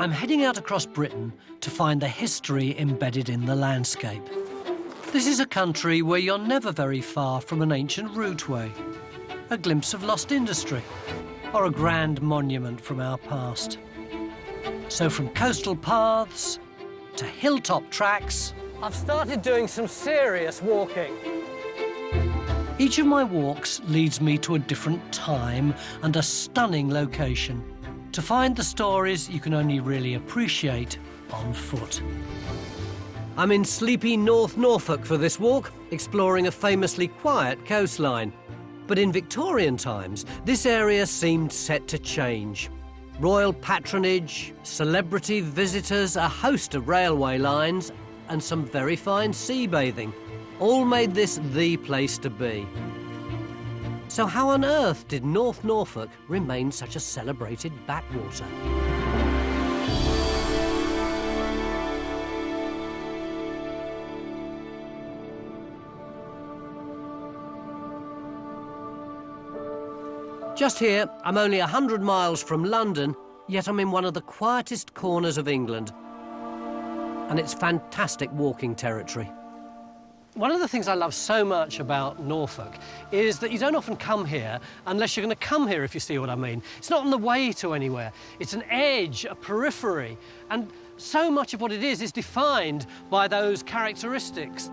I'm heading out across Britain to find the history embedded in the landscape. This is a country where you're never very far from an ancient routeway, a glimpse of lost industry, or a grand monument from our past. So from coastal paths to hilltop tracks, I've started doing some serious walking. Each of my walks leads me to a different time and a stunning location to find the stories you can only really appreciate on foot. I'm in sleepy North Norfolk for this walk, exploring a famously quiet coastline. But in Victorian times, this area seemed set to change. Royal patronage, celebrity visitors, a host of railway lines, and some very fine sea bathing all made this the place to be. So how on earth did North Norfolk remain such a celebrated backwater? Just here, I'm only 100 miles from London, yet I'm in one of the quietest corners of England. And it's fantastic walking territory. One of the things I love so much about Norfolk is that you don't often come here unless you're going to come here, if you see what I mean. It's not on the way to anywhere. It's an edge, a periphery, and so much of what it is is defined by those characteristics.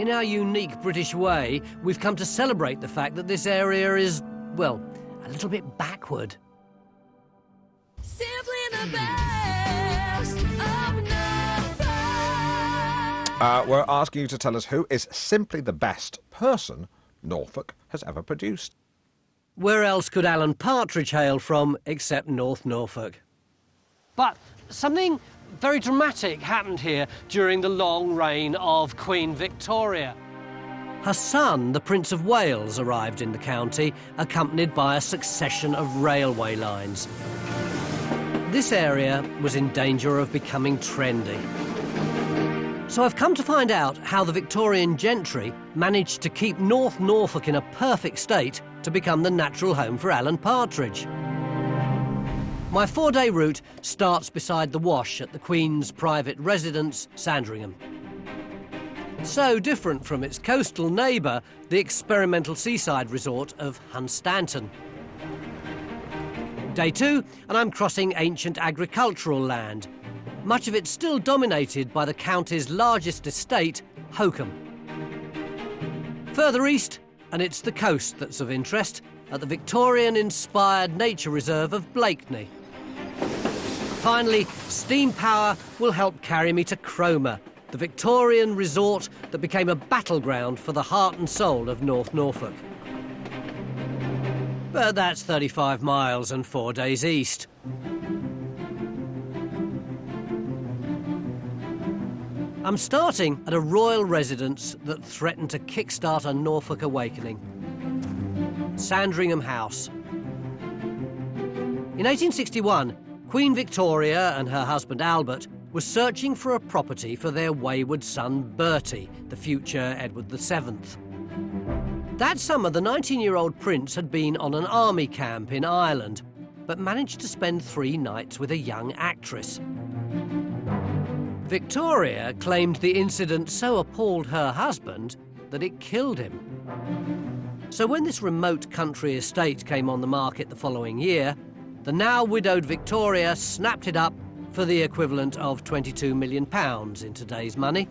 In our unique British way, we've come to celebrate the fact that this area is, well, a little bit backward. Uh, we're asking you to tell us who is simply the best person Norfolk has ever produced. Where else could Alan Partridge hail from except North Norfolk? But something very dramatic happened here during the long reign of Queen Victoria. Her son, the Prince of Wales, arrived in the county, accompanied by a succession of railway lines. This area was in danger of becoming trendy. So I've come to find out how the Victorian gentry managed to keep North Norfolk in a perfect state to become the natural home for Alan Partridge. My four-day route starts beside the Wash at the Queen's private residence, Sandringham. So different from its coastal neighbour, the experimental seaside resort of Hunstanton. Day two, and I'm crossing ancient agricultural land, much of it still dominated by the county's largest estate, Holkham. Further east, and it's the coast that's of interest, at the Victorian-inspired nature reserve of Blakeney. Finally, steam power will help carry me to Cromer, the Victorian resort that became a battleground for the heart and soul of North Norfolk. But that's 35 miles and four days east. I'm starting at a royal residence that threatened to kickstart a Norfolk awakening. Sandringham House. In 1861, Queen Victoria and her husband Albert were searching for a property for their wayward son Bertie, the future Edward VII. That summer, the 19-year-old prince had been on an army camp in Ireland, but managed to spend three nights with a young actress. Victoria claimed the incident so appalled her husband that it killed him. So when this remote country estate came on the market the following year, the now widowed Victoria snapped it up for the equivalent of 22 million pounds in today's money.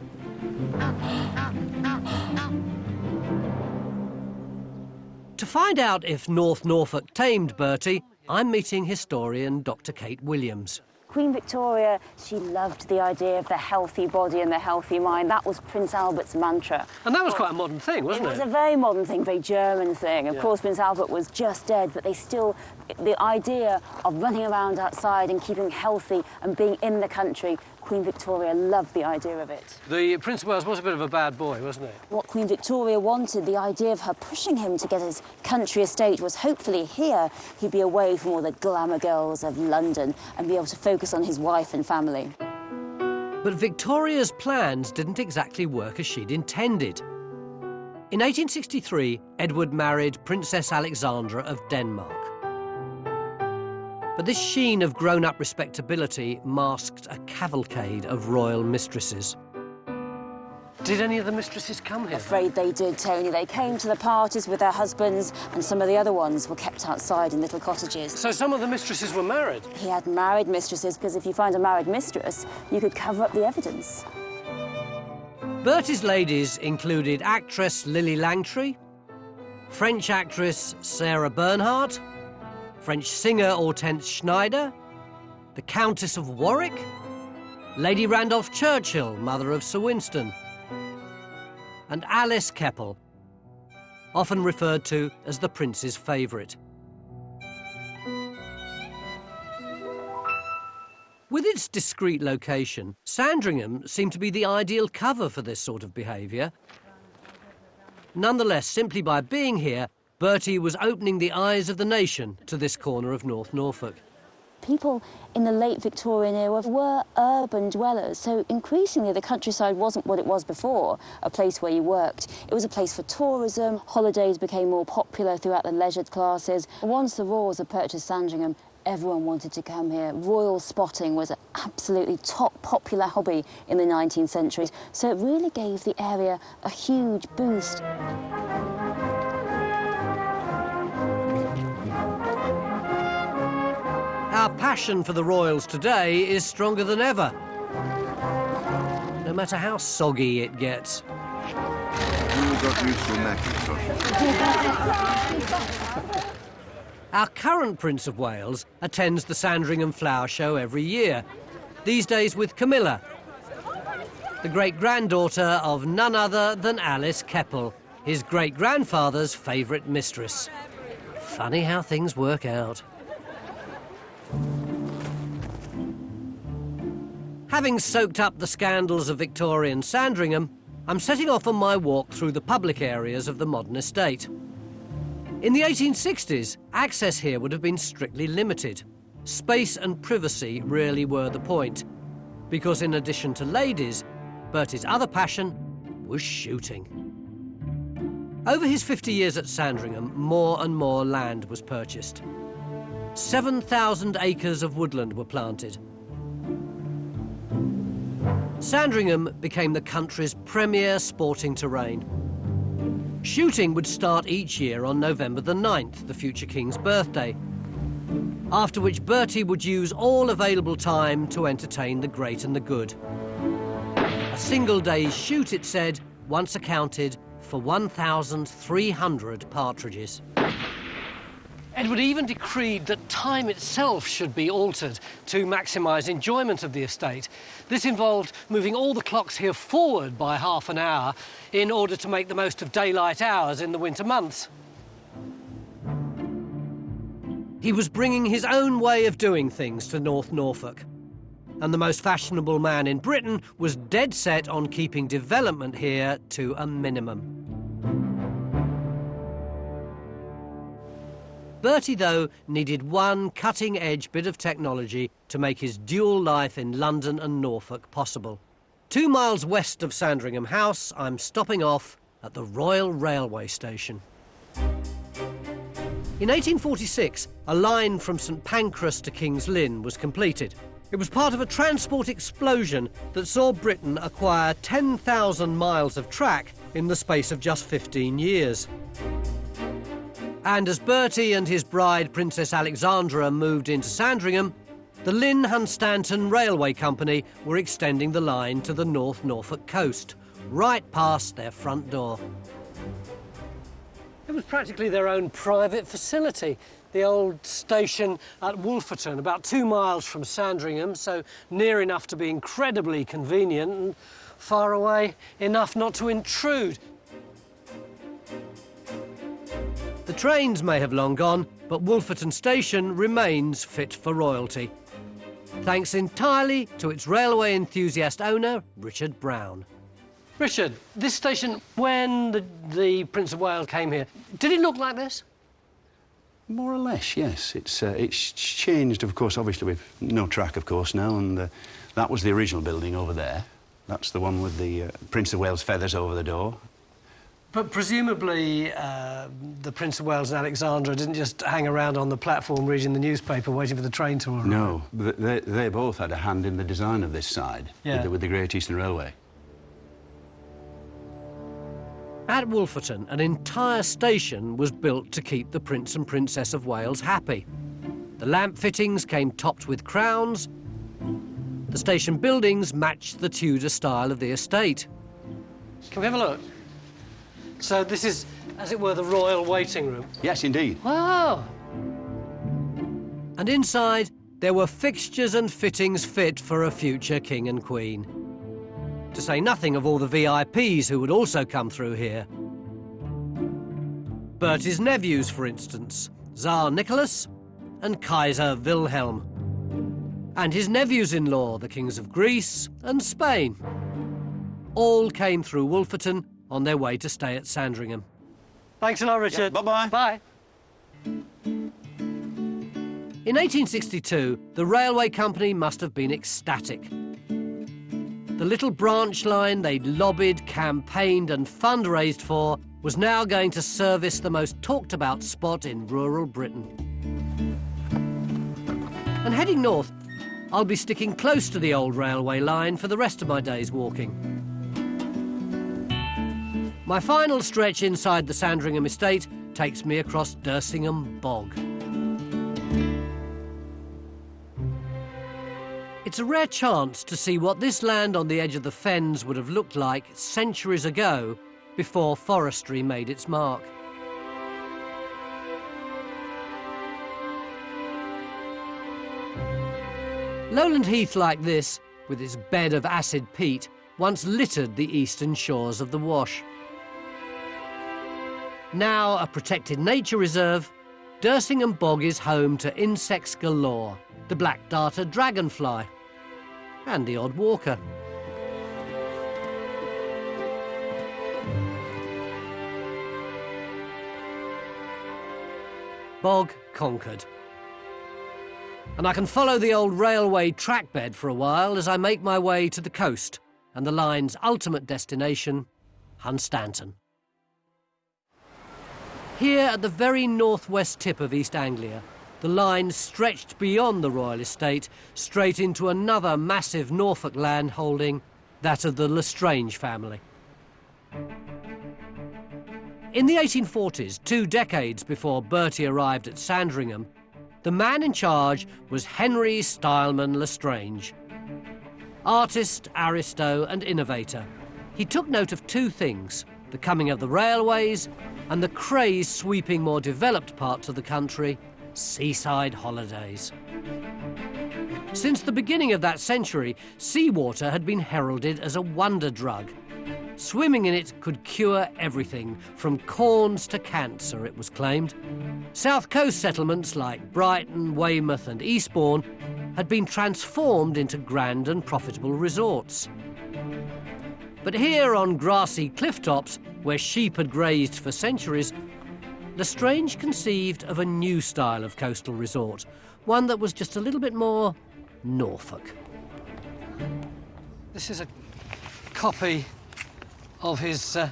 To find out if North Norfolk tamed Bertie, I'm meeting historian Dr Kate Williams. Queen Victoria, she loved the idea of the healthy body and the healthy mind. That was Prince Albert's mantra. And that was quite a modern thing, wasn't it? It was a very modern thing, very German thing. Of yeah. course, Prince Albert was just dead, but they still, the idea of running around outside and keeping healthy and being in the country Queen Victoria loved the idea of it. The Prince of Wales was a bit of a bad boy, wasn't he? What Queen Victoria wanted, the idea of her pushing him to get his country estate was hopefully here he'd be away from all the glamour girls of London and be able to focus on his wife and family. But Victoria's plans didn't exactly work as she'd intended. In 1863, Edward married Princess Alexandra of Denmark. But this sheen of grown-up respectability masked a cavalcade of royal mistresses. Did any of the mistresses come here? Afraid they did, Tony. They came to the parties with their husbands, and some of the other ones were kept outside in little cottages. So some of the mistresses were married? He had married mistresses, because if you find a married mistress, you could cover up the evidence. Bertie's ladies included actress Lillie Langtry, French actress Sarah Bernhardt, French singer Hortense Schneider, the Countess of Warwick, Lady Randolph Churchill, mother of Sir Winston, and Alice Keppel, often referred to as the Prince's favourite. With its discreet location, Sandringham seemed to be the ideal cover for this sort of behaviour. Nonetheless, simply by being here, Bertie was opening the eyes of the nation to this corner of North Norfolk people in the late Victorian era were urban dwellers, so increasingly the countryside wasn't what it was before, a place where you worked. It was a place for tourism, holidays became more popular throughout the leisured classes. Once the Royals had purchased Sandringham, everyone wanted to come here. Royal spotting was an absolutely top popular hobby in the 19th century, so it really gave the area a huge boost. Our passion for the Royals today is stronger than ever, no matter how soggy it gets. Our current Prince of Wales attends the Sandringham Flower Show every year, these days with Camilla, the great-granddaughter of none other than Alice Keppel, his great-grandfather's favourite mistress. Funny how things work out. Having soaked up the scandals of Victorian Sandringham, I'm setting off on my walk through the public areas of the modern estate. In the 1860s, access here would have been strictly limited. Space and privacy really were the point, because in addition to ladies, Bertie's other passion was shooting. Over his 50 years at Sandringham, more and more land was purchased. 7,000 acres of woodland were planted. Sandringham became the country's premier sporting terrain. Shooting would start each year on November the 9th, the future king's birthday, after which Bertie would use all available time to entertain the great and the good. A single day's shoot, it said, once accounted for 1,300 partridges. Edward even decreed that time itself should be altered to maximise enjoyment of the estate. This involved moving all the clocks here forward by half an hour in order to make the most of daylight hours in the winter months. He was bringing his own way of doing things to North Norfolk. And the most fashionable man in Britain was dead set on keeping development here to a minimum. Bertie, though, needed one cutting-edge bit of technology to make his dual life in London and Norfolk possible. Two miles west of Sandringham House, I'm stopping off at the Royal Railway Station. In 1846, a line from St Pancras to King's Lynn was completed. It was part of a transport explosion that saw Britain acquire 10,000 miles of track in the space of just 15 years. And as Bertie and his bride, Princess Alexandra, moved into Sandringham, the Lynn Hunstanton Railway Company were extending the line to the North Norfolk coast, right past their front door. It was practically their own private facility. The old station at Wolferton, about two miles from Sandringham, so near enough to be incredibly convenient and far away enough not to intrude. Trains may have long gone, but Wolferton Station remains fit for royalty. Thanks entirely to its railway enthusiast owner, Richard Brown. Richard, this station, when the, the Prince of Wales came here, did it look like this? More or less, yes. It's, uh, it's changed, of course, obviously with no track, of course, now, and uh, that was the original building over there. That's the one with the uh, Prince of Wales feathers over the door. But presumably, uh, the Prince of Wales and Alexandra didn't just hang around on the platform reading the newspaper, waiting for the train to arrive. No, they, they both had a hand in the design of this side yeah. with, the, with the Great Eastern Railway. At Wolferton, an entire station was built to keep the Prince and Princess of Wales happy. The lamp fittings came topped with crowns. The station buildings matched the Tudor style of the estate. Can we have a look? So this is, as it were, the royal waiting room? Yes, indeed. Wow! And inside, there were fixtures and fittings fit for a future king and queen. To say nothing of all the VIPs who would also come through here. Bertie's nephews, for instance, Tsar Nicholas and Kaiser Wilhelm. And his nephews-in-law, the kings of Greece and Spain. All came through Wolferton on their way to stay at Sandringham. Thanks a lot, Richard. Yeah, bye-bye. Bye. In 1862, the railway company must have been ecstatic. The little branch line they'd lobbied, campaigned and fundraised for was now going to service the most talked about spot in rural Britain. And heading north, I'll be sticking close to the old railway line for the rest of my days walking. My final stretch inside the Sandringham estate takes me across Dersingham Bog. It's a rare chance to see what this land on the edge of the fens would have looked like centuries ago before forestry made its mark. Lowland heath like this, with its bed of acid peat, once littered the eastern shores of the Wash. Now a protected nature reserve, Dersingham Bog is home to insects galore, the black darter dragonfly, and the odd walker. Bog conquered. And I can follow the old railway trackbed for a while as I make my way to the coast and the line's ultimate destination, Hunstanton. Here at the very northwest tip of East Anglia, the line stretched beyond the royal estate straight into another massive Norfolk land holding, that of the Le Strange family. In the 1840s, two decades before Bertie arrived at Sandringham, the man in charge was Henry Styleman Lestrange. Artist, aristo and innovator, he took note of two things, the coming of the railways and the craze sweeping more developed parts of the country seaside holidays. Since the beginning of that century, seawater had been heralded as a wonder drug. Swimming in it could cure everything, from corns to cancer, it was claimed. South coast settlements like Brighton, Weymouth and Eastbourne had been transformed into grand and profitable resorts. But here on grassy cliff tops, where sheep had grazed for centuries, Le Strange conceived of a new style of coastal resort, one that was just a little bit more Norfolk. This is a copy of his uh,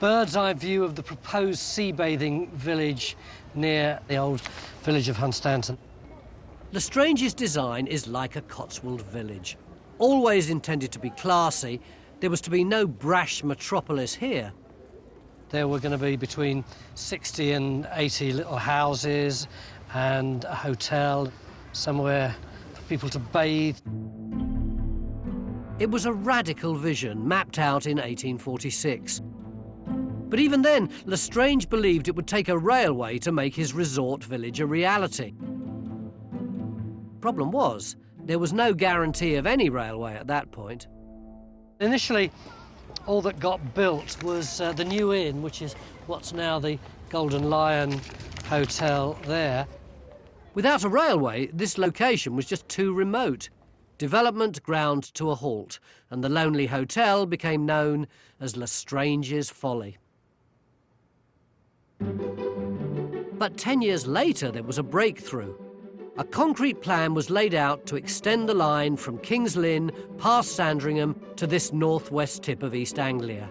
bird's eye view of the proposed sea bathing village near the old village of Hunstanton. Le Strange's design is like a Cotswold village. Always intended to be classy, there was to be no brash metropolis here. There were going to be between 60 and 80 little houses and a hotel, somewhere for people to bathe. It was a radical vision mapped out in 1846. But even then, Le Strange believed it would take a railway to make his resort village a reality. Problem was, there was no guarantee of any railway at that point. Initially, all that got built was uh, the New Inn, which is what's now the Golden Lion Hotel there. Without a railway, this location was just too remote. Development ground to a halt, and the lonely hotel became known as Le Strange's Folly. But ten years later, there was a breakthrough. A concrete plan was laid out to extend the line from King's Lynn past Sandringham to this northwest tip of East Anglia.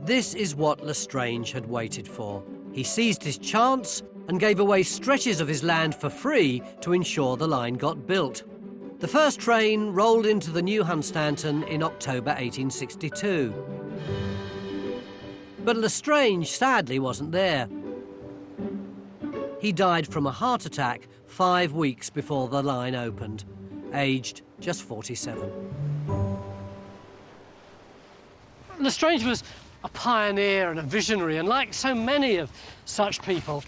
This is what Le Strange had waited for. He seized his chance and gave away stretches of his land for free to ensure the line got built. The first train rolled into the new Hunstanton in October 1862. But Le Strange sadly wasn't there. He died from a heart attack five weeks before the line opened, aged just 47. Le Strange was a pioneer and a visionary, and like so many of such people,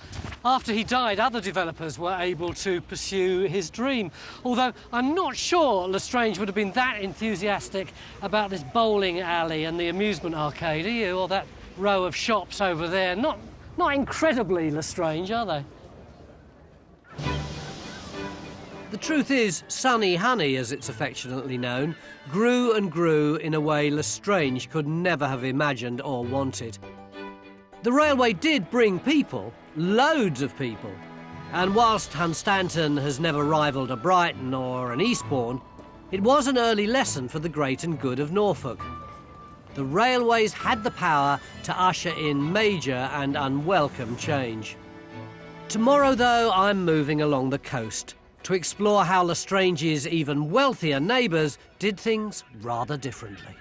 after he died, other developers were able to pursue his dream. Although I'm not sure Le Strange would have been that enthusiastic about this bowling alley and the amusement arcade, are you? Or that row of shops over there. Not, not incredibly Le Strange, are they? The truth is, Sunny Hunny, as it's affectionately known, grew and grew in a way Le Strange could never have imagined or wanted. The railway did bring people, loads of people, and whilst Hunstanton has never rivalled a Brighton or an Eastbourne, it was an early lesson for the great and good of Norfolk. The railways had the power to usher in major and unwelcome change. Tomorrow, though, I'm moving along the coast to explore how Le Strange's even wealthier neighbours did things rather differently.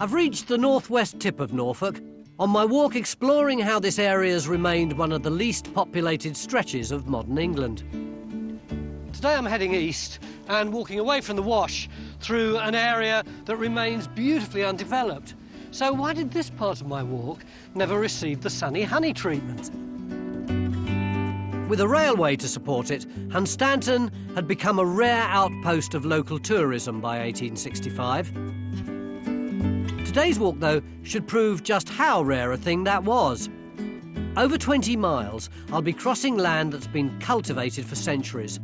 I've reached the northwest tip of Norfolk on my walk exploring how this area has remained one of the least populated stretches of modern England. Today I'm heading east and walking away from the Wash through an area that remains beautifully undeveloped. So why did this part of my walk never receive the sunny hunny treatment? With a railway to support it, Hunstanton had become a rare outpost of local tourism by 1865. Today's walk, though, should prove just how rare a thing that was. Over 20 miles, I'll be crossing land that's been cultivated for centuries.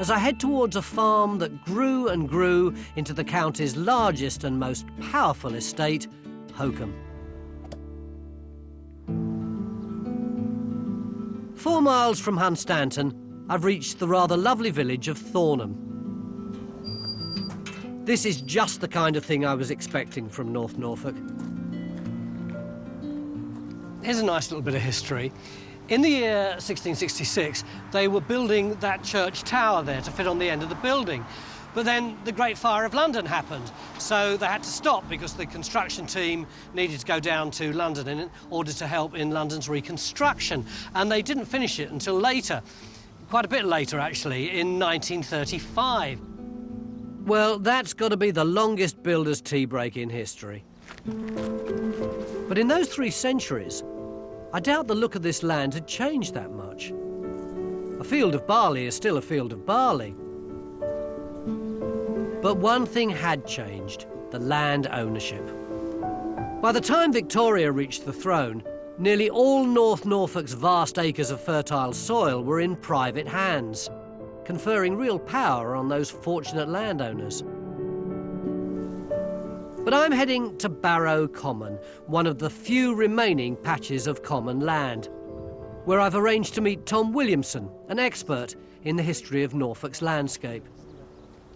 As I head towards a farm that grew and grew into the county's largest and most powerful estate, Holkham. Four miles from Hunstanton, I've reached the rather lovely village of Thornham. This is just the kind of thing I was expecting from North Norfolk. Here's a nice little bit of history. In the year 1666, they were building that church tower there to fit on the end of the building. But then the Great Fire of London happened, so they had to stop because the construction team needed to go down to London in order to help in London's reconstruction. And they didn't finish it until later, quite a bit later actually, in 1935. Well, that's got to be the longest builder's tea break in history. But in those three centuries, I doubt the look of this land had changed that much. A field of barley is still a field of barley. But one thing had changed the land ownership. By the time Victoria reached the throne, nearly all North Norfolk's vast acres of fertile soil were in private hands conferring real power on those fortunate landowners. But I'm heading to Barrow Common, one of the few remaining patches of common land, where I've arranged to meet Tom Williamson, an expert in the history of Norfolk's landscape.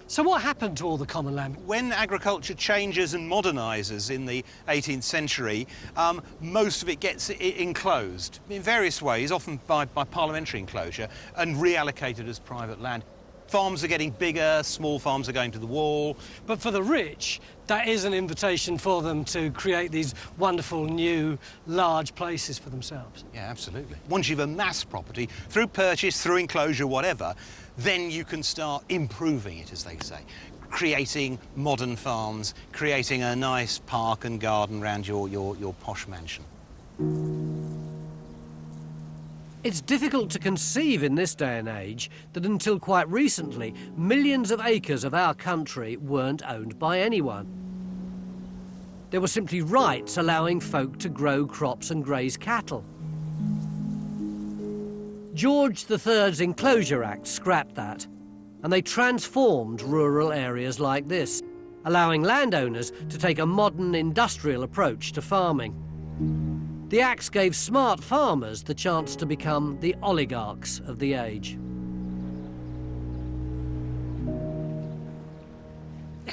So what happened to all the common land? When agriculture changes and modernises in the 18th century, um, most of it gets enclosed in various ways, often by, by parliamentary enclosure, and reallocated as private land. Farms are getting bigger, small farms are going to the wall. But for the rich, that is an invitation for them to create these wonderful new large places for themselves. Yeah, absolutely. Once you've amassed property, through purchase, through enclosure, whatever, then you can start improving it, as they say. Creating modern farms, creating a nice park and garden around your, your, your posh mansion. It's difficult to conceive in this day and age that until quite recently, millions of acres of our country weren't owned by anyone. There were simply rights allowing folk to grow crops and graze cattle. George III's Enclosure Act scrapped that, and they transformed rural areas like this, allowing landowners to take a modern industrial approach to farming. The Acts gave smart farmers the chance to become the oligarchs of the age.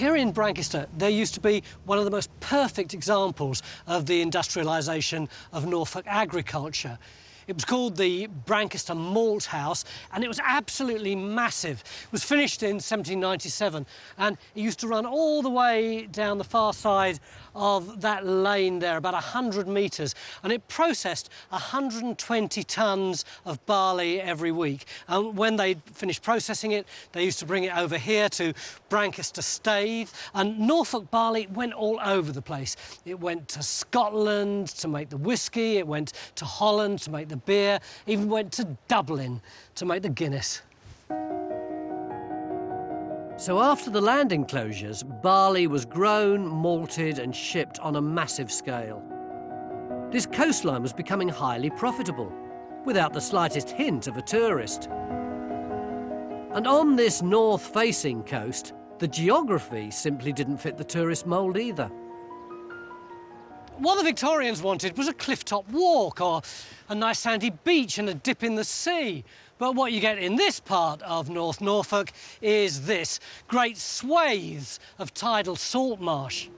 here in Brancaster, there used to be one of the most perfect examples of the industrialisation of Norfolk agriculture. It was called the Brancaster Malt House, and it was absolutely massive. It was finished in 1797, and it used to run all the way down the far side of that lane there, about 100 metres, and it processed 120 tonnes of barley every week. And when they finished processing it, they used to bring it over here to Brancaster Staithe, and Norfolk barley went all over the place. It went to Scotland to make the whisky, it went to Holland to make the beer, even went to Dublin to make the Guinness. So after the land enclosures, barley was grown, malted and shipped on a massive scale. This coastline was becoming highly profitable, without the slightest hint of a tourist. And on this north-facing coast, the geography simply didn't fit the tourist mould either. What the Victorians wanted was a cliff-top walk or a nice sandy beach and a dip in the sea. But what you get in this part of North Norfolk is this, great swathes of tidal salt marsh.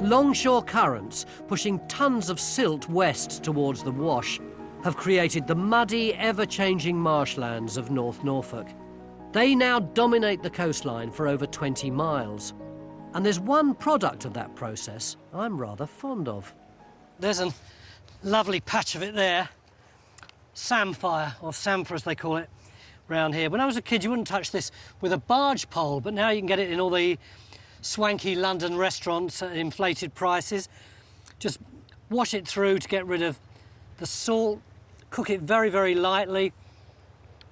Longshore currents, pushing tons of silt west towards the Wash, have created the muddy, ever-changing marshlands of North Norfolk. They now dominate the coastline for over 20 miles. And there's one product of that process I'm rather fond of. There's a lovely patch of it there samphire, or samphire as they call it, round here. When I was a kid, you wouldn't touch this with a barge pole, but now you can get it in all the swanky London restaurants at inflated prices. Just wash it through to get rid of the salt, cook it very, very lightly,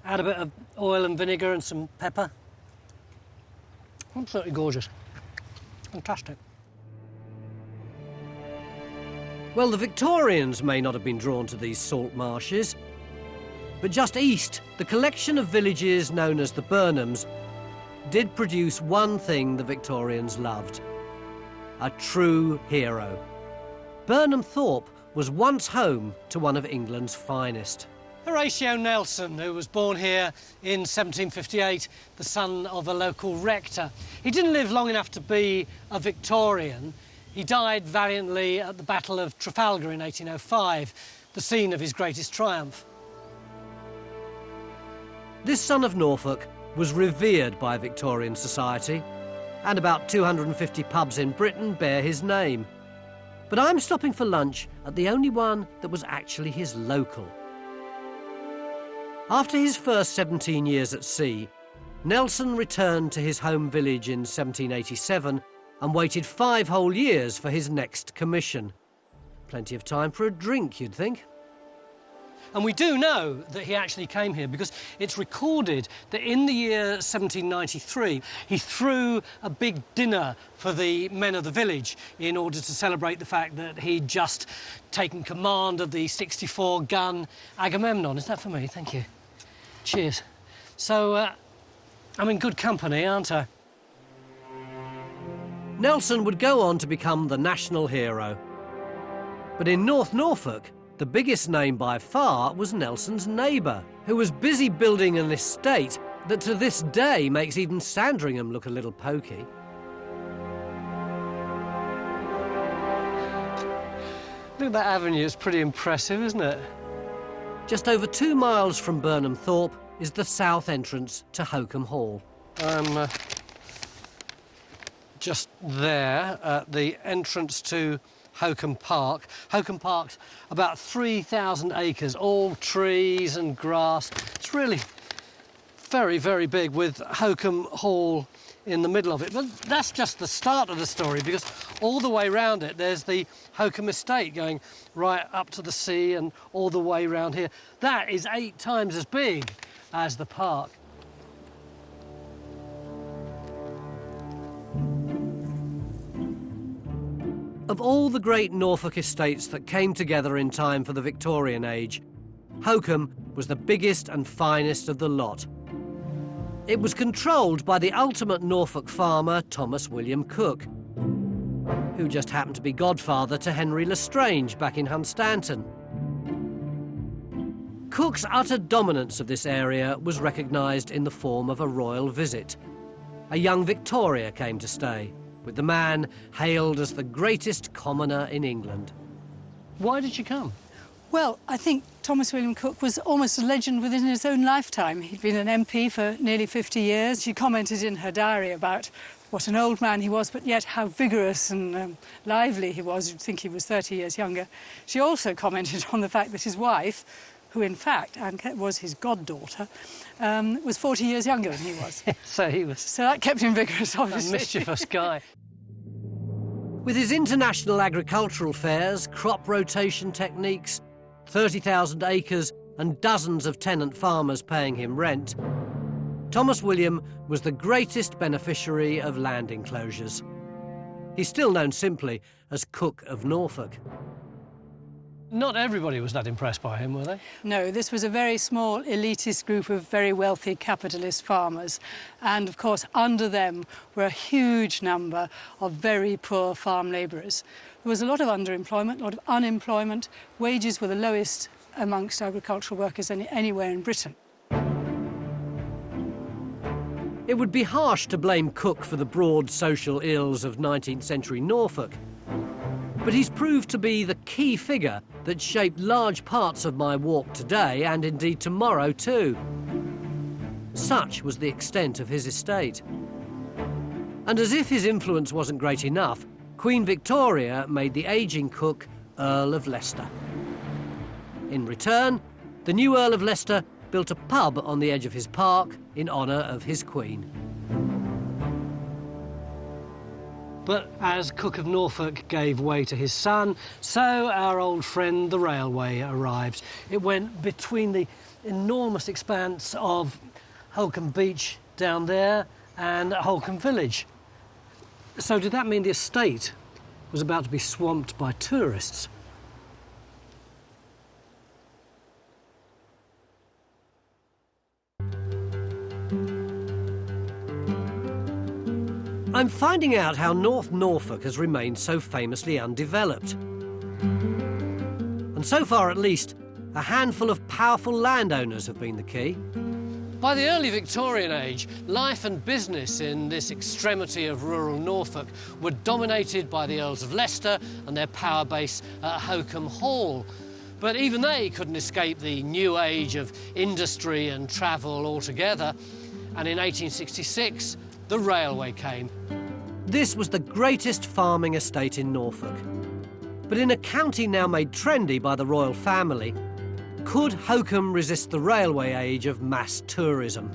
add a bit of oil and vinegar and some pepper. Absolutely gorgeous. Fantastic. Well, the Victorians may not have been drawn to these salt marshes, but just east, the collection of villages known as the Burnhams did produce one thing the Victorians loved a true hero. Burnham Thorpe was once home to one of England's finest. Horatio Nelson, who was born here in 1758, the son of a local rector. He didn't live long enough to be a Victorian. He died valiantly at the Battle of Trafalgar in 1805, the scene of his greatest triumph. This son of Norfolk was revered by Victorian society, and about 250 pubs in Britain bear his name. But I'm stopping for lunch at the only one that was actually his local. After his first 17 years at sea, Nelson returned to his home village in 1787 and waited five whole years for his next commission. Plenty of time for a drink, you'd think. And we do know that he actually came here because it's recorded that in the year 1793, he threw a big dinner for the men of the village in order to celebrate the fact that he'd just taken command of the 64-gun Agamemnon. Is that for me? Thank you. Cheers. So, uh, I'm in good company, aren't I? Nelson would go on to become the national hero. But in North Norfolk, the biggest name by far was Nelson's neighbour, who was busy building an estate that to this day makes even Sandringham look a little pokey. Look at that avenue, it's pretty impressive, isn't it? Just over two miles from Burnham Thorpe is the south entrance to Holkham Hall. I'm uh, just there at the entrance to Holkham Park. Holkham Park's about 3,000 acres, all trees and grass. It's really very, very big with Holkham Hall in the middle of it. But that's just the start of the story because all the way around it there's the Holkham Estate going right up to the sea and all the way around here. That is eight times as big as the park. Of all the great Norfolk estates that came together in time for the Victorian age, Holkham was the biggest and finest of the lot. It was controlled by the ultimate Norfolk farmer, Thomas William Coke, who just happened to be godfather to Henry Le Strange back in Hunstanton. Coke's utter dominance of this area was recognised in the form of a royal visit. a young Victoria came to stay, with the man hailed as the greatest commoner in England. Why did she come? Well, I think Thomas William Coke was almost a legend within his own lifetime. He'd been an MP for nearly 50 years. She commented in her diary about what an old man he was, but yet how vigorous and um, lively he was. You'd think he was 30 years younger. She also commented on the fact that his wife, who in fact was his goddaughter, um, was 40 years younger than he was. so he was. So that kept him vigorous, obviously. A mischievous guy. With his international agricultural fairs, crop rotation techniques, 30,000 acres and dozens of tenant farmers paying him rent, Thomas William was the greatest beneficiary of land enclosures. He's still known simply as Coke of Norfolk. Not everybody was that impressed by him, were they? No, this was a very small elitist group of very wealthy capitalist farmers. And of course, under them were a huge number of very poor farm labourers. There was a lot of underemployment, a lot of unemployment. Wages were the lowest amongst agricultural workers any, anywhere in Britain. It would be harsh to blame Coke for the broad social ills of 19th century Norfolk. But he's proved to be the key figure that shaped large parts of my walk today and indeed tomorrow too. Such was the extent of his estate. And as if his influence wasn't great enough, Queen Victoria made the ageing Coke Earl of Leicester. In return, the new Earl of Leicester built a pub on the edge of his park in honour of his Queen. But as Coke of Norfolk gave way to his son, so our old friend the railway arrived. It went between the enormous expanse of Holkham Beach down there and Holkham Village. So did that mean the estate was about to be swamped by tourists? I'm finding out how North Norfolk has remained so famously undeveloped. And so far at least, a handful of powerful landowners have been the key. By the early Victorian age, life and business in this extremity of rural Norfolk were dominated by the Earls of Leicester and their power base at Holkham Hall. But even they couldn't escape the new age of industry and travel altogether. And in 1866, the railway came. This was the greatest farming estate in Norfolk. But in a county now made trendy by the royal family, could Holkham resist the railway age of mass tourism?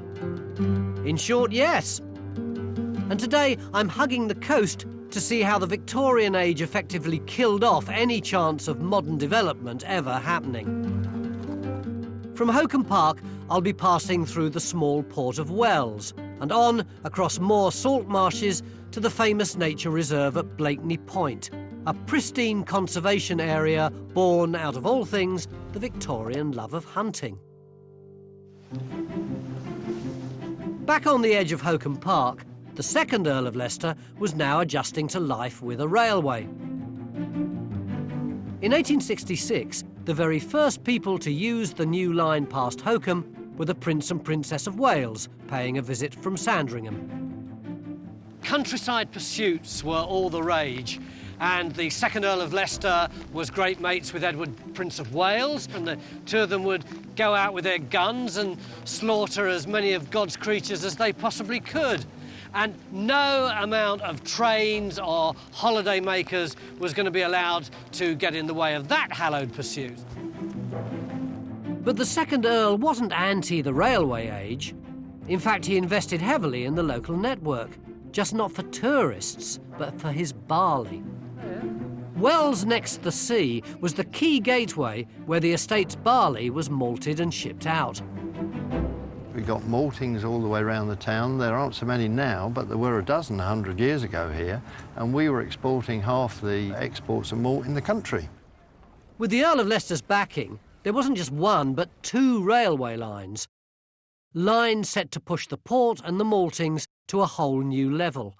In short, yes. And today I'm hugging the coast to see how the Victorian age effectively killed off any chance of modern development ever happening. From Holkham Park, I'll be passing through the small port of Wells, and on across more salt marshes to the famous nature reserve at Blakeney Point, a pristine conservation area born out of all things the Victorian love of hunting. Back on the edge of Holkham Park, the second Earl of Leicester was now adjusting to life with a railway. In 1866, the very first people to use the new line past Holkham were the Prince and Princess of Wales paying a visit from Sandringham. Countryside pursuits were all the rage, and the second Earl of Leicester was great mates with Edward, Prince of Wales, and the two of them would go out with their guns and slaughter as many of God's creatures as they possibly could. And no amount of trains or holiday makers was going to be allowed to get in the way of that hallowed pursuit. But the second Earl wasn't anti the railway age. In fact, he invested heavily in the local network, just not for tourists, but for his barley. Wells next the sea was the key gateway where the estate's barley was malted and shipped out. We got maltings all the way around the town. There aren't so many now, but there were a dozen a hundred years ago here, and we were exporting half the exports of malt in the country. With the Earl of Leicester's backing, there wasn't just one, but two railway lines. Lines set to push the port and the maltings to a whole new level.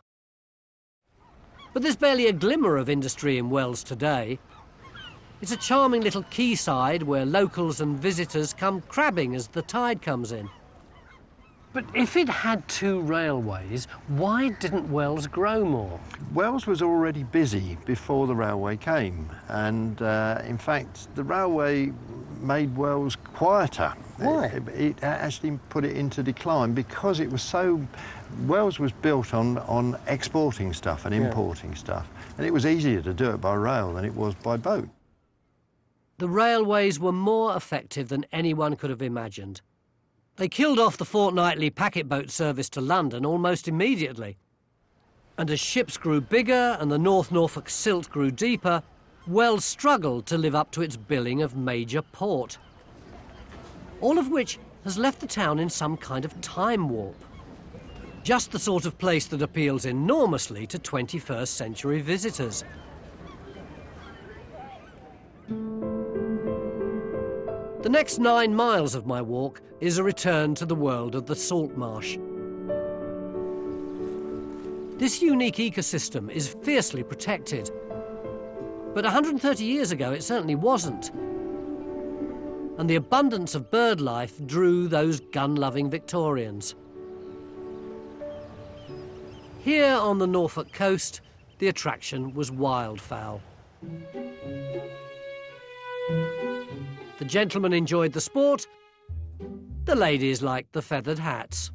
But there's barely a glimmer of industry in Wells today. It's a charming little quayside where locals and visitors come crabbing as the tide comes in. But if it had two railways, why didn't Wells grow more? Wells was already busy before the railway came, and uh, in fact, the railway made Wells quieter. Why? It, it actually put it into decline because it was so. Wells was built on, on exporting stuff and importing stuff, and it was easier to do it by rail than it was by boat. The railways were more effective than anyone could have imagined. They killed off the fortnightly packet boat service to London almost immediately. And as ships grew bigger and the North Norfolk silt grew deeper, Wells struggled to live up to its billing of major port. All of which has left the town in some kind of time warp. Just the sort of place that appeals enormously to 21st century visitors. The next nine miles of my walk is a return to the world of the salt marsh. This unique ecosystem is fiercely protected. But 130 years ago, it certainly wasn't. And the abundance of bird life drew those gun-loving Victorians. Here on the Norfolk coast, the attraction was wildfowl. The gentlemen enjoyed the sport, the ladies liked the feathered hats.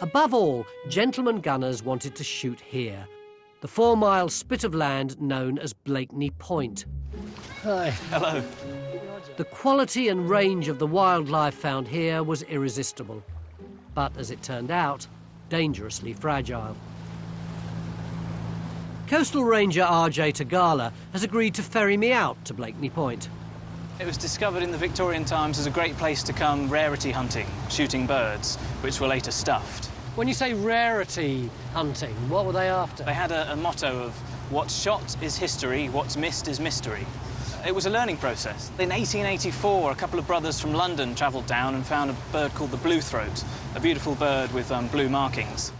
Above all, gentlemen gunners wanted to shoot here, the four mile spit of land known as Blakeney Point. Hi. Hello. The quality and range of the wildlife found here was irresistible, but as it turned out, dangerously fragile. Coastal Ranger RJ Tagala has agreed to ferry me out to Blakeney Point. It was discovered in the Victorian times as a great place to come rarity hunting, shooting birds, which were later stuffed. When you say rarity hunting, what were they after? They had a, a motto of what's shot is history, what's missed is mystery. It was a learning process. In 1884, a couple of brothers from London travelled down and found a bird called the blue throat, a beautiful bird with um, blue markings.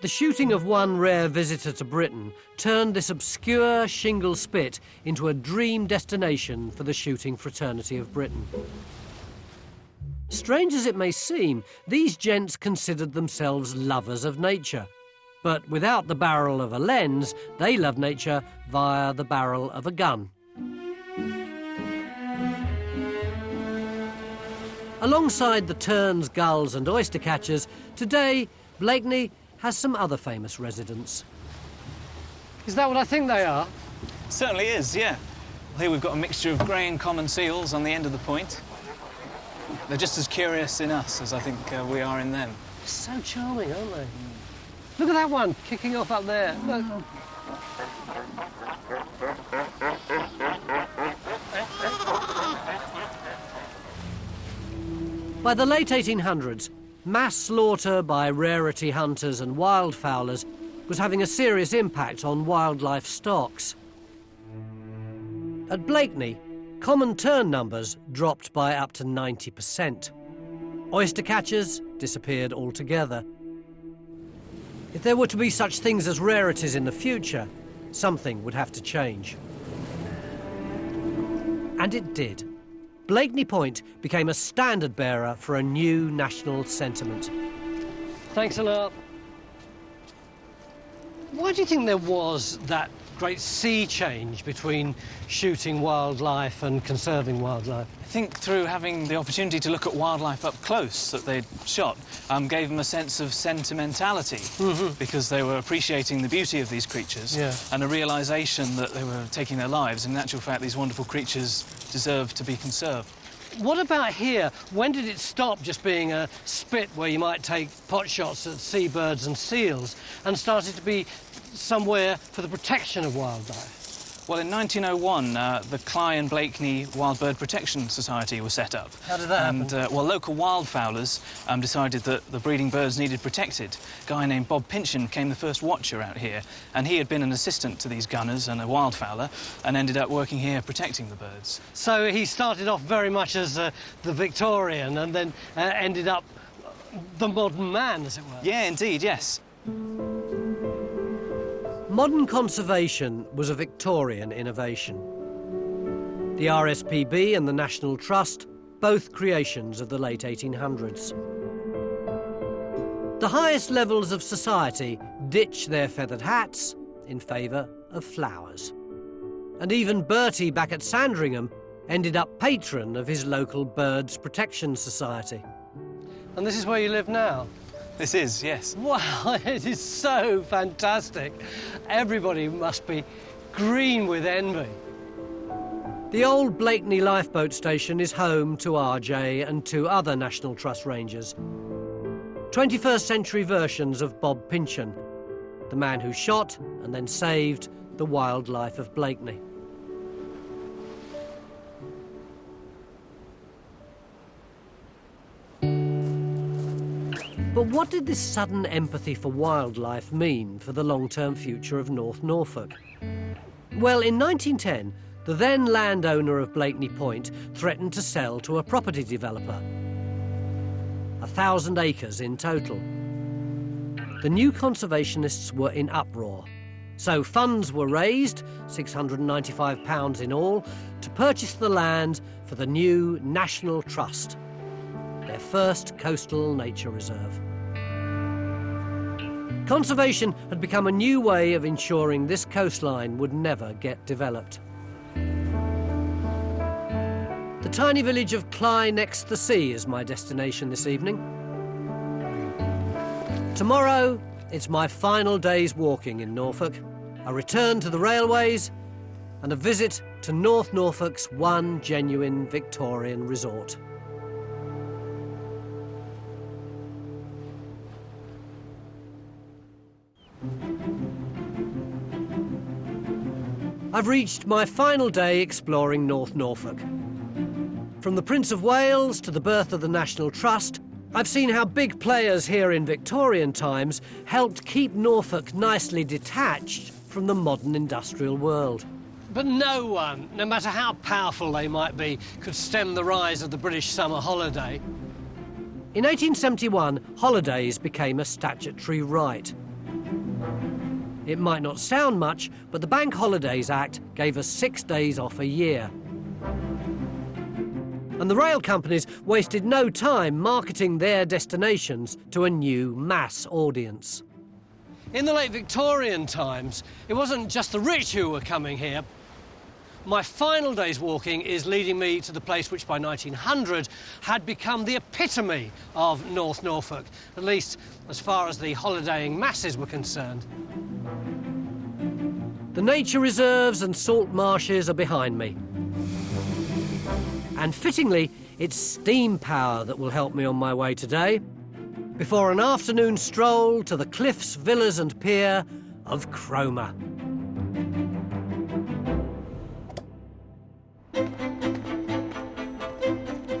The shooting of one rare visitor to Britain turned this obscure shingle spit into a dream destination for the shooting fraternity of Britain. Strange as it may seem, these gents considered themselves lovers of nature. But without the barrel of a lens, they love nature via the barrel of a gun. Alongside the terns, gulls and oyster catchers, today Blakeney has some other famous residents. Is that what I think they are? Certainly is, yeah. Here we've got a mixture of grey and common seals on the end of the point. They're just as curious in us as I think uh, we are in them. So charming, aren't they? Look at that one kicking off up there. Look. By the late 1800s, mass slaughter by rarity hunters and wildfowlers was having a serious impact on wildlife stocks. At Blakeney, common tern numbers dropped by up to 90%. Oyster catchers disappeared altogether. If there were to be such things as rarities in the future, something would have to change. And it did. Blakeney Point became a standard bearer for a new national sentiment. Thanks a lot. Why do you think there was that great sea change between shooting wildlife and conserving wildlife? I think through having the opportunity to look at wildlife up close that they'd shot um, gave them a sense of sentimentality because they were appreciating the beauty of these creatures Yeah. and a realization that they were taking their lives. In actual fact, these wonderful creatures deserve to be conserved. What about here? When did it stop just being a spit where you might take pot shots at seabirds and seals and started to be somewhere for the protection of wildlife? Well, in 1901, uh, the Cley and Blakeney Wild Bird Protection Society was set up. How did that and, uh, well, local wildfowlers um, decided that the breeding birds needed protected. A guy named Bob Pinchen became the first watcher out here, and he had been an assistant to these gunners and a wildfowler, and ended up working here protecting the birds. So he started off very much as uh, the Victorian and then uh, ended up the modern man, as it were. Yeah, indeed, yes. Modern conservation was a Victorian innovation. The RSPB and the National Trust both creations of the late 1800s. The highest levels of society ditch their feathered hats in favour of flowers. And even Bertie back at Sandringham ended up patron of his local Birds Protection Society. And this is where you live now? This is, yes. Wow, it is so fantastic. Everybody must be green with envy. The old Blakeney lifeboat station is home to RJ and two other National Trust rangers. 21st century versions of Bob Pinchen, the man who shot and then saved the wildlife of Blakeney. But what did this sudden empathy for wildlife mean for the long-term future of North Norfolk? Well, in 1910, the then landowner of Blakeney Point threatened to sell to a property developer. A thousand acres in total. The new conservationists were in uproar. So funds were raised, £695 in all, to purchase the land for the new National Trust, their first coastal nature reserve. Conservation had become a new way of ensuring this coastline would never get developed. The tiny village of Cley next the sea is my destination this evening. Tomorrow, it's my final day's walking in Norfolk, a return to the railways, and a visit to North Norfolk's one genuine Victorian resort. I've reached my final day exploring North Norfolk. From the Prince of Wales to the birth of the National Trust, I've seen how big players here in Victorian times helped keep Norfolk nicely detached from the modern industrial world. But no one, no matter how powerful they might be, could stem the rise of the British summer holiday. In 1871, holidays became a statutory right. It might not sound much, but the Bank Holidays Act gave us six days off a year. And the rail companies wasted no time marketing their destinations to a new mass audience. In the late Victorian times, it wasn't just the rich who were coming here. My final day's walking is leading me to the place which by 1900 had become the epitome of North Norfolk, at least as far as the holidaying masses were concerned. The nature reserves and salt marshes are behind me. And fittingly, it's steam power that will help me on my way today, before an afternoon stroll to the cliffs, villas and pier of Cromer.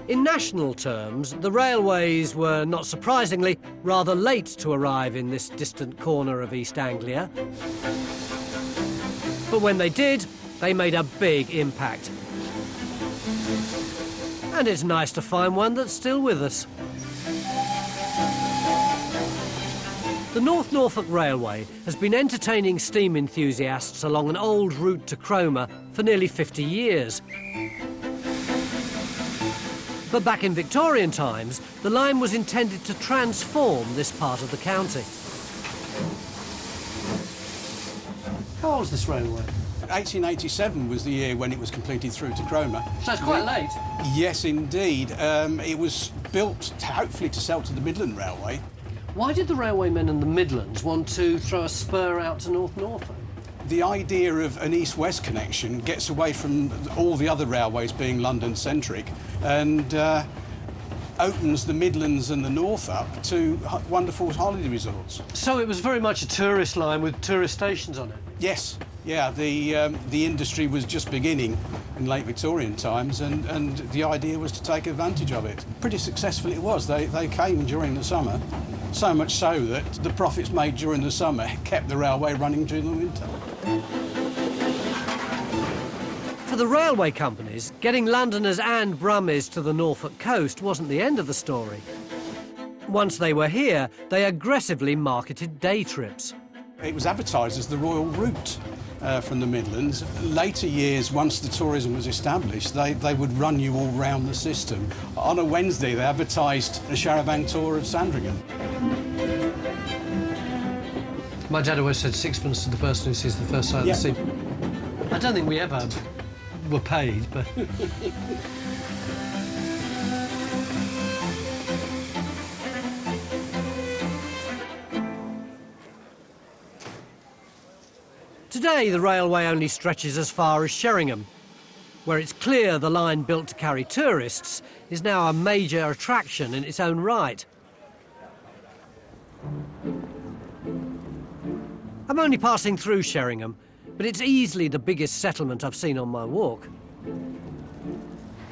In national terms, the railways were, not surprisingly, rather late to arrive in this distant corner of East Anglia. But when they did, they made a big impact. And it's nice to find one that's still with us. The North Norfolk Railway has been entertaining steam enthusiasts along an old route to Cromer for nearly 50 years. But back in Victorian times, the line was intended to transform this part of the county. How old is this railway? 1887 was the year when it was completed through to Cromer. So it's quite late. Yes, indeed. Um, it was built to, hopefully to sell to the Midland Railway. Why did the railwaymen in the Midlands want to throw a spur out to North Norfolk? The idea of an east-west connection gets away from all the other railways being London-centric and uh, opens the Midlands and the North up to wonderful holiday resorts. So it was very much a tourist line with tourist stations on it? Yes, yeah, the, um, the industry was just beginning in late Victorian times and, and the idea was to take advantage of it. Pretty successful it was. They, they came during the summer, so much so that the profits made during the summer kept the railway running during the winter. For the railway companies, getting Londoners and Brummies to the Norfolk coast wasn't the end of the story. Once they were here, they aggressively marketed day trips. It was advertised as the Royal Route. Uh, from the Midlands. Later years, once the tourism was established, they, they would run you all round the system. On a Wednesday, they advertised a charabanc tour of Sandringham. My dad always said sixpence to the person who sees the first sight Yeah. of the sea. I don't think we ever were paid, but... Today, the railway only stretches as far as Sheringham, where it's clear the line built to carry tourists is now a major attraction in its own right. I'm only passing through Sheringham, but it's easily the biggest settlement I've seen on my walk.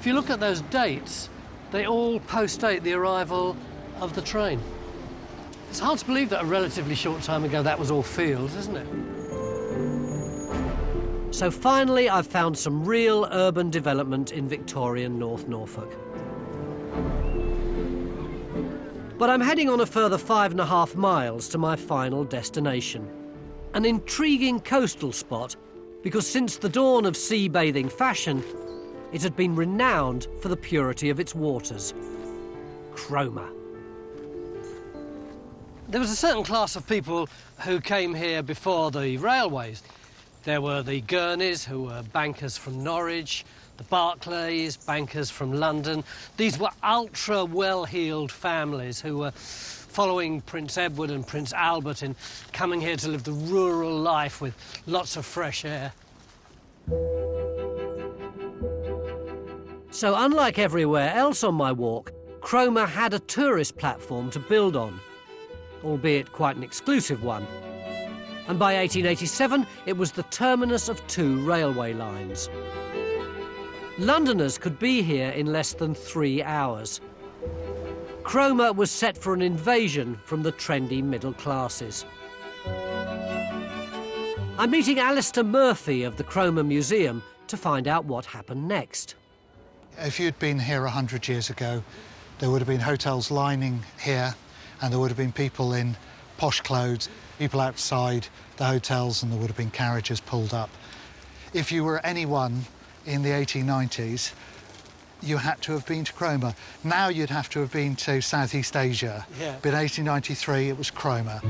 If you look at those dates, they all post-date the arrival of the train. It's hard to believe that a relatively short time ago that was all fields, isn't it? So finally, I've found some real urban development in Victorian North Norfolk. But I'm heading on a further five and a half miles to my final destination. An intriguing coastal spot because since the dawn of sea bathing fashion, it had been renowned for the purity of its waters. Cromer. There was a certain class of people who came here before the railways. There were the Gurneys, who were bankers from Norwich, the Barclays, bankers from London. These were ultra well-heeled families who were following Prince Edward and Prince Albert in coming here to live the rural life with lots of fresh air. So unlike everywhere else on my walk, Cromer had a tourist platform to build on, albeit quite an exclusive one. And by 1887, it was the terminus of two railway lines. Londoners could be here in less than three hours. Cromer was set for an invasion from the trendy middle classes. I'm meeting Alistair Murphy of the Cromer Museum to find out what happened next. If you'd been here 100 years ago, there would have been hotels lining here, and there would have been people in posh clothes, people outside the hotels, and there would have been carriages pulled up. If you were anyone in the 1890s, you had to have been to Cromer. Now you'd have to have been to Southeast Asia. Yeah. But in 1893, it was Cromer.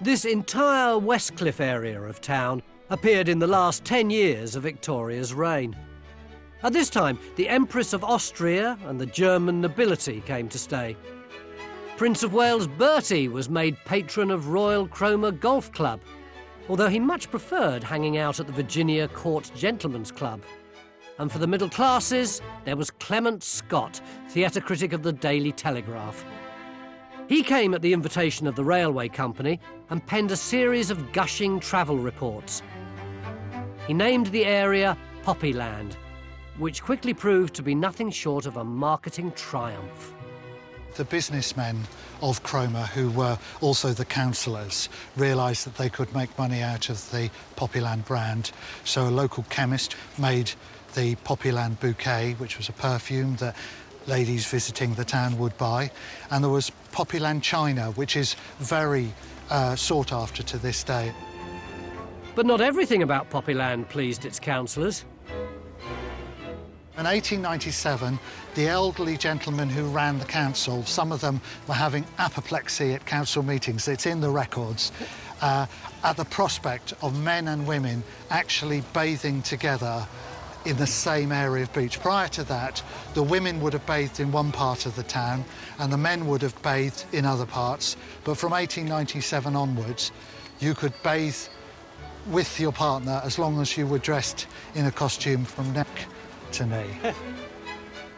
This entire Westcliff area of town appeared in the last 10 years of Victoria's reign. At this time, the Empress of Austria and the German nobility came to stay. Prince of Wales Bertie was made patron of Royal Cromer Golf Club, although he much preferred hanging out at the Virginia Court Gentlemen's Club. And for the middle classes, there was Clement Scott, theatre critic of the Daily Telegraph. He came at the invitation of the railway company and penned a series of gushing travel reports. He named the area Poppyland, which quickly proved to be nothing short of a marketing triumph. The businessmen of Cromer, who were also the councillors, realised that they could make money out of the Poppyland brand. So a local chemist made the Poppyland bouquet, which was a perfume that ladies visiting the town would buy. And there was Poppyland china, which is very uh, sought after to this day. But not everything about Poppyland pleased its councillors. In 1897, the elderly gentlemen who ran the council, some of them were having apoplexy at council meetings, it's in the records, uh, at the prospect of men and women actually bathing together in the same area of beach. Prior to that, the women would have bathed in one part of the town and the men would have bathed in other parts. But from 1897 onwards, you could bathe with your partner as long as you were dressed in a costume from neck to knee.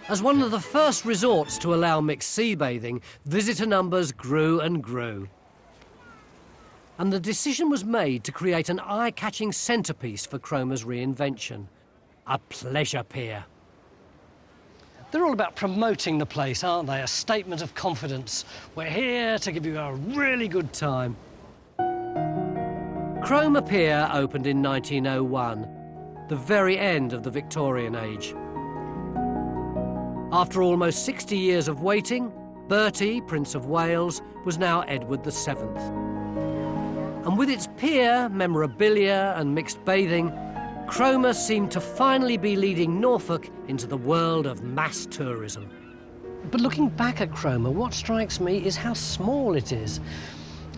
As one of the first resorts to allow mixed sea bathing, visitor numbers grew and grew. And the decision was made to create an eye-catching centrepiece for Cromer's reinvention, a pleasure pier. They're all about promoting the place, aren't they? A statement of confidence. We're here to give you a really good time. Cromer Pier opened in 1901, the very end of the Victorian age. After almost 60 years of waiting, Bertie, Prince of Wales, was now Edward VII. And with its pier, memorabilia, and mixed bathing, Cromer seemed to finally be leading Norfolk into the world of mass tourism. But looking back at Cromer, what strikes me is how small it is.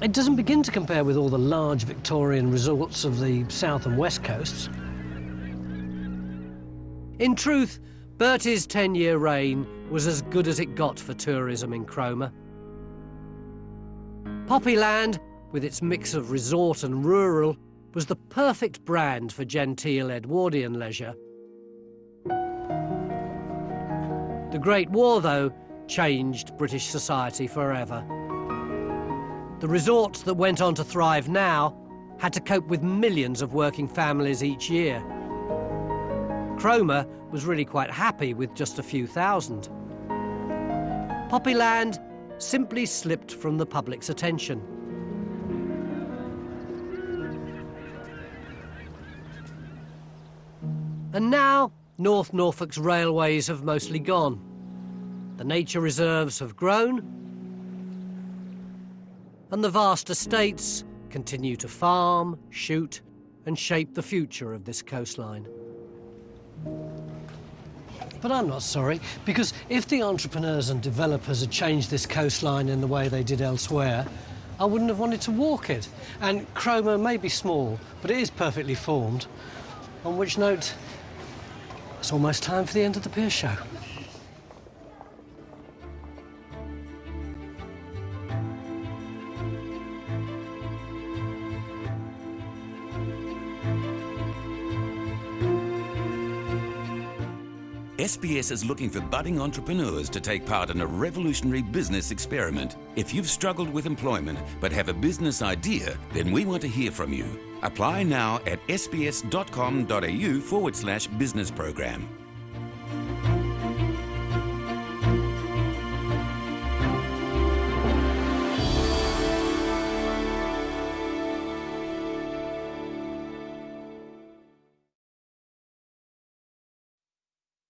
It doesn't begin to compare with all the large Victorian resorts of the south and west coasts. In truth, Bertie's 10 year reign was as good as it got for tourism in Cromer. Poppyland, with its mix of resort and rural, was the perfect brand for genteel Edwardian leisure. The Great War, though, changed British society forever. The resorts that went on to thrive now had to cope with millions of working families each year. Cromer was really quite happy with just a few thousand. Poppyland simply slipped from the public's attention. And now, North Norfolk's railways have mostly gone. The nature reserves have grown, and the vast estates continue to farm, shoot, and shape the future of this coastline. But I'm not sorry, because if the entrepreneurs and developers had changed this coastline in the way they did elsewhere, I wouldn't have wanted to walk it. And Cromer may be small, but it is perfectly formed. On which note, it's almost time for the end of the pier show. SBS is looking for budding entrepreneurs to take part in a revolutionary business experiment. If you've struggled with employment but have a business idea, then we want to hear from you. Apply now at sbs.com.au forward slash business program.